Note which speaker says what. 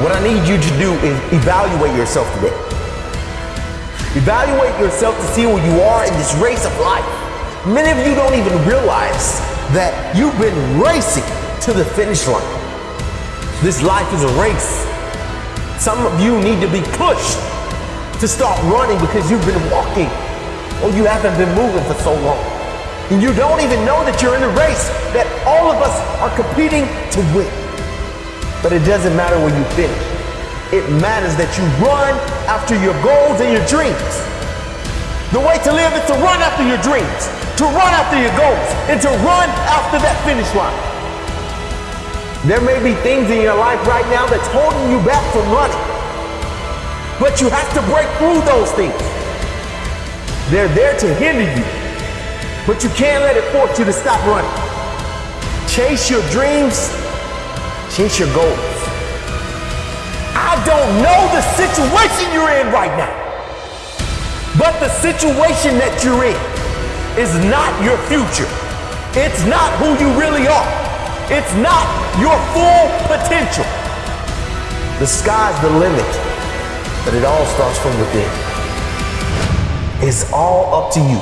Speaker 1: What I need you to do is evaluate yourself today. Evaluate yourself to see where you are in this race of life. Many of you don't even realize that you've been racing to the finish line. This life is a race. Some of you need to be pushed to start running because you've been walking or you haven't been moving for so long. And you don't even know that you're in a race that all of us are competing to win. But it doesn't matter where you finish. It matters that you run after your goals and your dreams. The way to live is to run after your dreams, to run after your goals, and to run after that finish line. There may be things in your life right now that's holding you back from running. But you have to break through those things. They're there to hinder you. But you can't let it force you to stop running. Chase your dreams, chase your goals. I don't know the situation you're in right now. But the situation that you're in is not your future. It's not who you really are. It's not your full potential. The sky's the limit, but it all starts from within. It's all up to you.